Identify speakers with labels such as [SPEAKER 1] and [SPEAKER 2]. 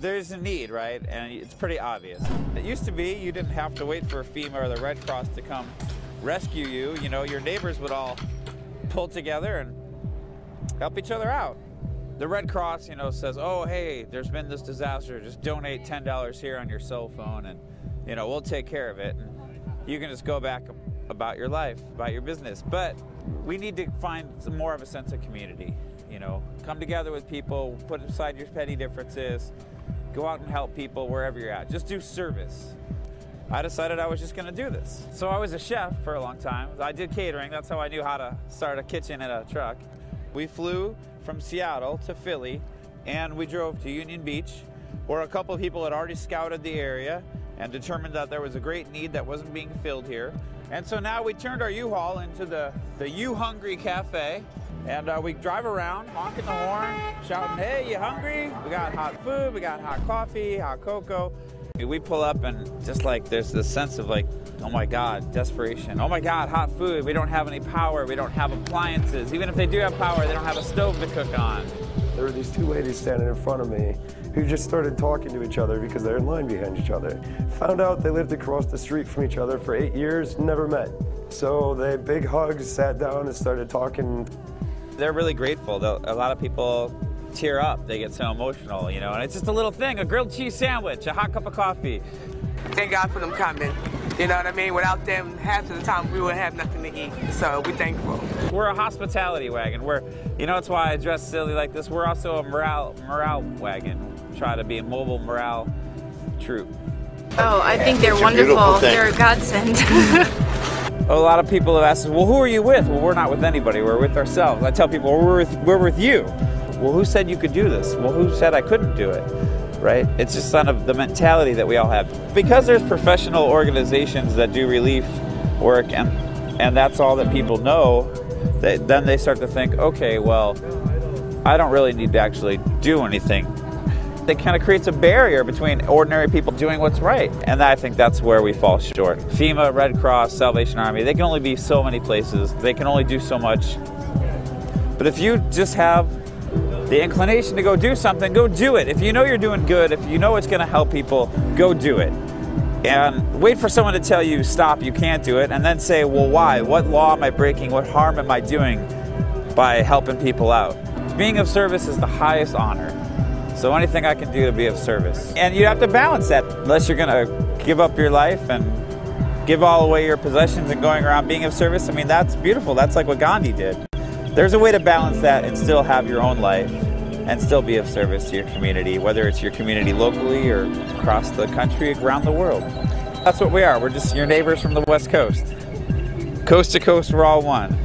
[SPEAKER 1] There's a need, right? And it's pretty obvious. It used to be you didn't have to wait for FEMA or the Red Cross to come rescue you. You know, your neighbors would all pull together and help each other out. The Red Cross, you know, says, oh, hey, there's been this disaster. Just donate $10 here on your cell phone and, you know, we'll take care of it. And you can just go back about your life, about your business. But we need to find some more of a sense of community. You know, come together with people, put aside your petty differences, go out and help people wherever you're at. Just do service. I decided I was just gonna do this. So I was a chef for a long time. I did catering, that's how I knew how to start a kitchen in a truck. We flew from Seattle to Philly and we drove to Union Beach where a couple of people had already scouted the area and determined that there was a great need that wasn't being filled here. And so now we turned our U-Haul into the, the You Hungry Cafe and uh, we drive around honking the horn, shouting, hey, you hungry? We got hot food, we got hot coffee, hot cocoa. We pull up and just like there's this sense of like, oh my God, desperation. Oh my God, hot food. We don't have any power. We don't have appliances. Even if they do have power, they don't have a stove to cook on.
[SPEAKER 2] There were these two ladies standing in front of me who just started talking to each other because they're in line behind each other. Found out they lived across the street from each other for eight years, never met. So they big hugs, sat down and started talking.
[SPEAKER 1] They're really grateful. A lot of people tear up. They get so emotional, you know, and it's just a little thing, a grilled cheese sandwich, a hot cup of coffee.
[SPEAKER 3] Thank God for them coming. You know what I mean? Without them, half of the time we wouldn't have nothing to eat. So we're thankful.
[SPEAKER 1] We're a hospitality wagon. We're, you know, that's why I dress silly like this. We're also a morale morale wagon. Try to be a mobile morale troop.
[SPEAKER 4] Oh, I think they're wonderful. They're a godsend.
[SPEAKER 1] a lot of people have asked us, well, who are you with? Well, we're not with anybody. We're with ourselves. I tell people, well, we're with, we're with you. Well, who said you could do this? Well, who said I couldn't do it? Right? It's just kind of the mentality that we all have. Because there's professional organizations that do relief work and and that's all that people know, they, then they start to think, okay, well, I don't really need to actually do anything. It kind of creates a barrier between ordinary people doing what's right. And I think that's where we fall short. FEMA, Red Cross, Salvation Army, they can only be so many places. They can only do so much. But if you just have the inclination to go do something, go do it. If you know you're doing good, if you know it's going to help people, go do it. And wait for someone to tell you, stop, you can't do it, and then say, well, why? What law am I breaking? What harm am I doing by helping people out? Being of service is the highest honor. So anything I can do to be of service. And you have to balance that. Unless you're going to give up your life and give all away your possessions and going around being of service, I mean, that's beautiful. That's like what Gandhi did there's a way to balance that and still have your own life and still be of service to your community, whether it's your community locally or across the country, around the world. That's what we are. We're just your neighbors from the West Coast. Coast to coast, we're all one.